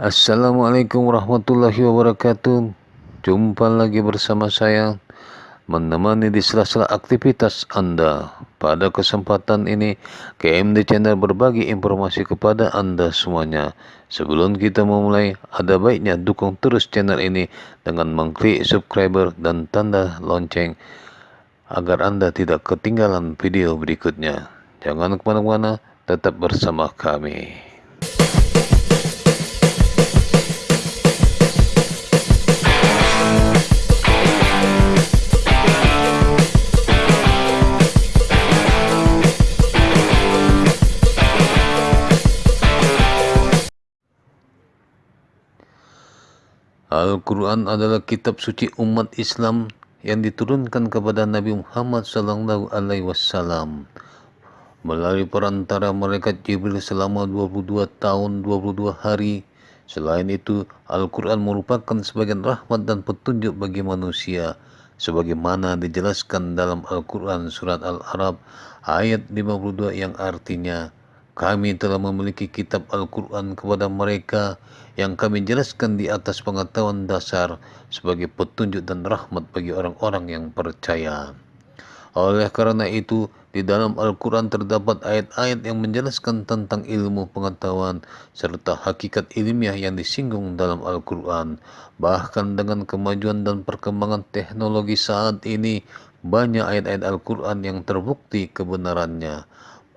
Assalamualaikum warahmatullahi wabarakatuh. Jumpa lagi bersama saya menemani di sela-sela aktivitas Anda. Pada kesempatan ini, KMD Channel berbagi informasi kepada Anda semuanya. Sebelum kita memulai, ada baiknya dukung terus channel ini dengan mengklik subscriber dan tanda lonceng agar Anda tidak ketinggalan video berikutnya. Jangan ke mana-mana, tetap bersama kami. Al-Quran adalah kitab suci umat Islam yang diturunkan kepada Nabi Muhammad Sallallahu Alaihi Wasallam melalui perantara malaikat Jibril selama 22 tahun 22 hari. Selain itu, Al-Quran merupakan sebagian rahmat dan petunjuk bagi manusia sebagaimana dijelaskan dalam Al-Quran surat Al-Arab ayat 52 yang artinya kami telah memiliki kitab Al-Quran kepada mereka yang kami jelaskan di atas pengetahuan dasar sebagai petunjuk dan rahmat bagi orang-orang yang percaya. Oleh karena itu, di dalam Al-Quran terdapat ayat-ayat yang menjelaskan tentang ilmu pengetahuan serta hakikat ilmiah yang disinggung dalam Al-Quran. Bahkan dengan kemajuan dan perkembangan teknologi saat ini, banyak ayat-ayat Al-Quran yang terbukti kebenarannya.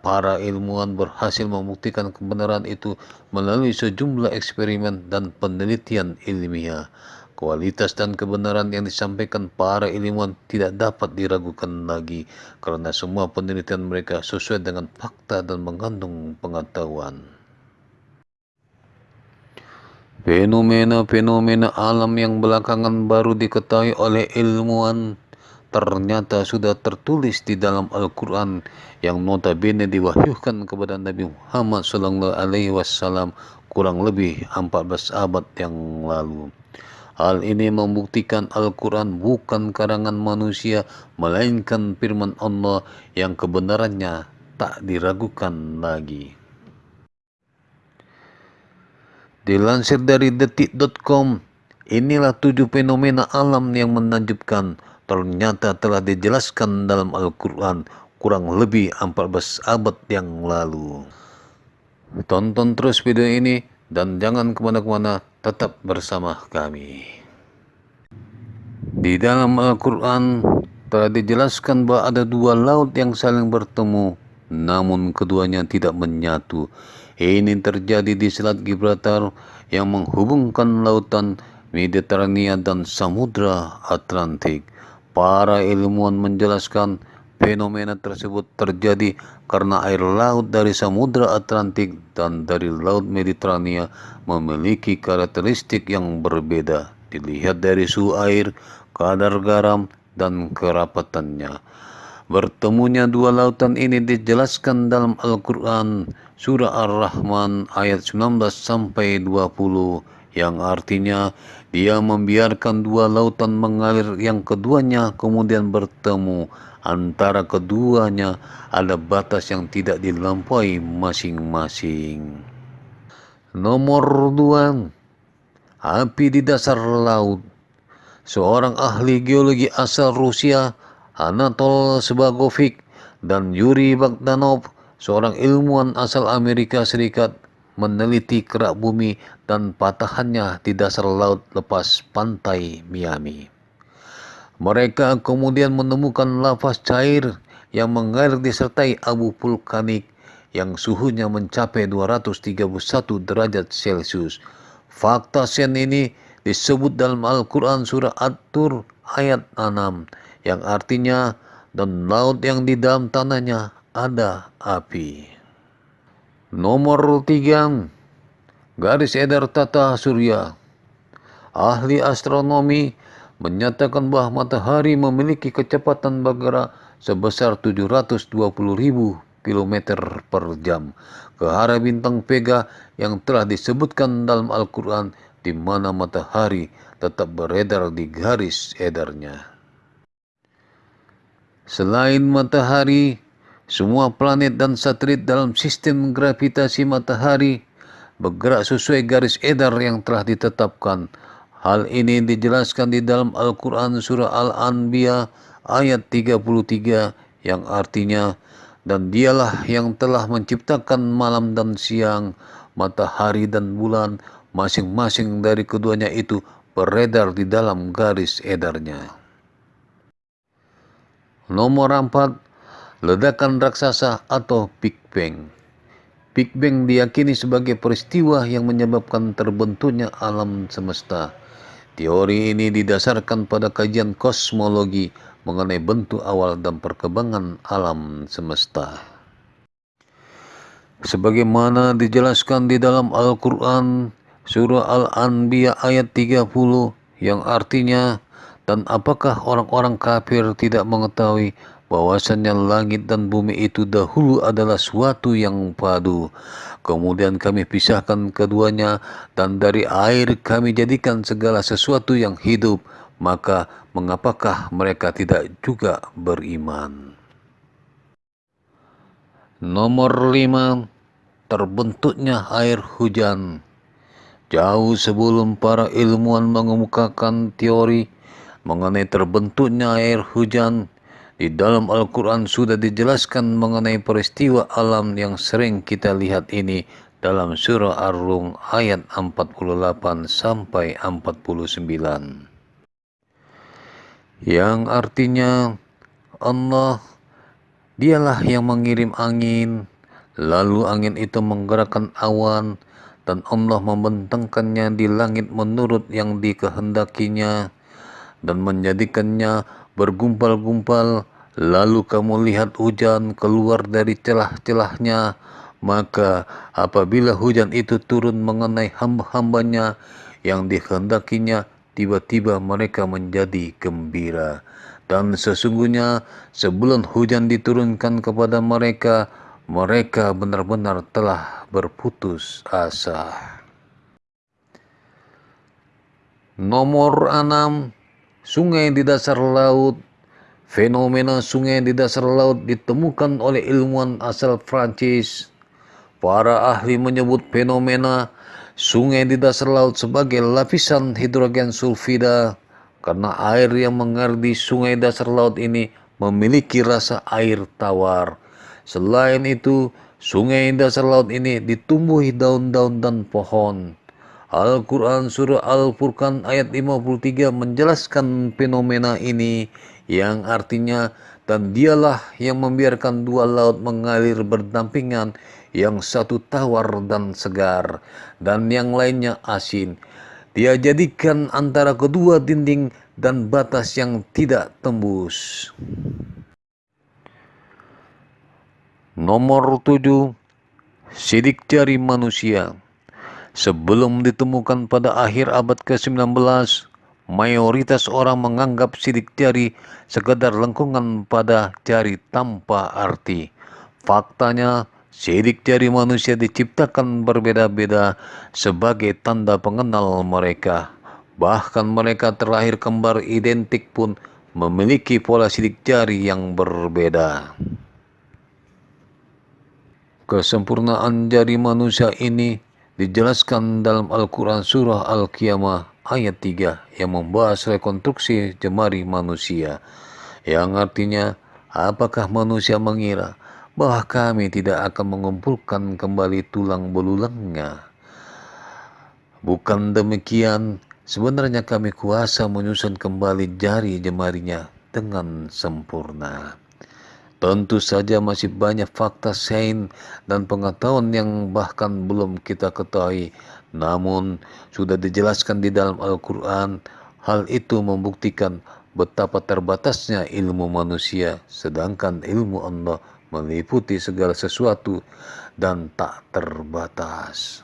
Para ilmuwan berhasil membuktikan kebenaran itu melalui sejumlah eksperimen dan penelitian ilmiah. Kualitas dan kebenaran yang disampaikan para ilmuwan tidak dapat diragukan lagi karena semua penelitian mereka sesuai dengan fakta dan mengandung pengetahuan. Fenomena-fenomena alam yang belakangan baru diketahui oleh ilmuwan ternyata sudah tertulis di dalam Al-Quran yang notabene diwahyukan kepada Nabi Muhammad Sallallahu Alaihi Wasallam kurang lebih 14 abad yang lalu. Hal ini membuktikan Al-Quran bukan karangan manusia, melainkan firman Allah yang kebenarannya tak diragukan lagi. Dilansir dari detik.com, inilah tujuh fenomena alam yang menakjubkan ternyata telah dijelaskan dalam Al-Quran kurang lebih 14 abad yang lalu. Tonton terus video ini dan jangan ke mana-kemana, tetap bersama kami. Di dalam Al-Quran telah dijelaskan bahwa ada dua laut yang saling bertemu, namun keduanya tidak menyatu. Ini terjadi di Selat Gibraltar yang menghubungkan lautan Mediterania dan Samudra Atlantik. Para ilmuwan menjelaskan fenomena tersebut terjadi karena air laut dari Samudra Atlantik dan dari Laut Mediterania memiliki karakteristik yang berbeda. Dilihat dari suhu air, kadar garam, dan kerapatannya. Bertemunya dua lautan ini dijelaskan dalam Al-Quran Surah Ar-Rahman ayat 19 sampai 20 yang artinya dia membiarkan dua lautan mengalir yang keduanya kemudian bertemu antara keduanya ada batas yang tidak dilampaui masing-masing. Nomor dua, api di dasar laut. Seorang ahli geologi asal Rusia, Anatol Sebagovic, dan Yuri Bagdanov, seorang ilmuwan asal Amerika Serikat, meneliti kerak bumi dan patahannya di dasar laut lepas pantai Miami. Mereka kemudian menemukan lava cair yang mengalir disertai abu vulkanik yang suhunya mencapai 231 derajat Celcius. Fakta sen ini disebut dalam Al-Quran surah At-Tur ayat 6 yang artinya dan laut yang di dalam tanahnya ada api. Nomor tiga, garis edar tata surya. Ahli astronomi menyatakan bahwa matahari memiliki kecepatan bergerak sebesar 720.000 km per jam ke arah bintang Vega yang telah disebutkan dalam Al-Quran di mana matahari tetap beredar di garis edarnya. Selain matahari, semua planet dan satelit dalam sistem gravitasi matahari bergerak sesuai garis edar yang telah ditetapkan. Hal ini dijelaskan di dalam Al-Quran Surah Al-Anbiya ayat 33 yang artinya dan dialah yang telah menciptakan malam dan siang, matahari dan bulan, masing-masing dari keduanya itu beredar di dalam garis edarnya. Nomor 4. Ledakan raksasa atau Big Bang. Big Bang diyakini sebagai peristiwa yang menyebabkan terbentuknya alam semesta. Teori ini didasarkan pada kajian kosmologi mengenai bentuk awal dan perkembangan alam semesta. Sebagaimana dijelaskan di dalam Al-Quran, surah Al-Anbiya ayat 30 yang artinya, dan apakah orang-orang kafir tidak mengetahui bahwasannya langit dan bumi itu dahulu adalah suatu yang padu. Kemudian kami pisahkan keduanya dan dari air kami jadikan segala sesuatu yang hidup maka mengapakah mereka tidak juga beriman? Nomor lima, terbentuknya air hujan. Jauh sebelum para ilmuwan mengemukakan teori mengenai terbentuknya air hujan, di dalam Al-Quran sudah dijelaskan mengenai peristiwa alam yang sering kita lihat ini dalam surah Ar-Rum ayat 48 sampai 49 yang artinya Allah dialah yang mengirim angin. Lalu angin itu menggerakkan awan dan Allah membentangkannya di langit menurut yang dikehendakinya dan menjadikannya bergumpal-gumpal lalu kamu lihat hujan keluar dari celah-celahnya maka apabila hujan itu turun mengenai hamba-hambanya yang dikehendakinya tiba-tiba mereka menjadi gembira. Dan sesungguhnya sebelum hujan diturunkan kepada mereka, mereka benar-benar telah berputus asa. Nomor 6. Sungai di dasar laut Fenomena sungai di dasar laut ditemukan oleh ilmuwan asal Prancis. Para ahli menyebut fenomena sungai di dasar laut sebagai lapisan hidrogen sulfida karena air yang mengalir di sungai dasar laut ini memiliki rasa air tawar. Selain itu, sungai dasar laut ini ditumbuhi daun-daun dan pohon. Al-Quran Surah Al-Furqan ayat 53 menjelaskan fenomena ini yang artinya dan dialah yang membiarkan dua laut mengalir berdampingan yang satu tawar dan segar, dan yang lainnya asin. Dia jadikan antara kedua dinding dan batas yang tidak tembus. Nomor tujuh, Sidik jari manusia Sebelum ditemukan pada akhir abad ke-19, mayoritas orang menganggap sidik jari sekedar lengkungan pada jari tanpa arti. Faktanya, Sidik jari manusia diciptakan berbeda-beda sebagai tanda pengenal mereka. Bahkan mereka terlahir kembar identik pun memiliki pola sidik jari yang berbeda. Kesempurnaan jari manusia ini dijelaskan dalam Al-Quran Surah Al-Qiyamah ayat 3 yang membahas rekonstruksi jemari manusia yang artinya apakah manusia mengira bahwa kami tidak akan mengumpulkan kembali tulang belulangnya. Bukan demikian, sebenarnya kami kuasa menyusun kembali jari jemarinya dengan sempurna. Tentu saja masih banyak fakta sains dan pengetahuan yang bahkan belum kita ketahui. Namun, sudah dijelaskan di dalam Al-Quran, hal itu membuktikan betapa terbatasnya ilmu manusia, sedangkan ilmu Allah meliputi segala sesuatu dan tak terbatas.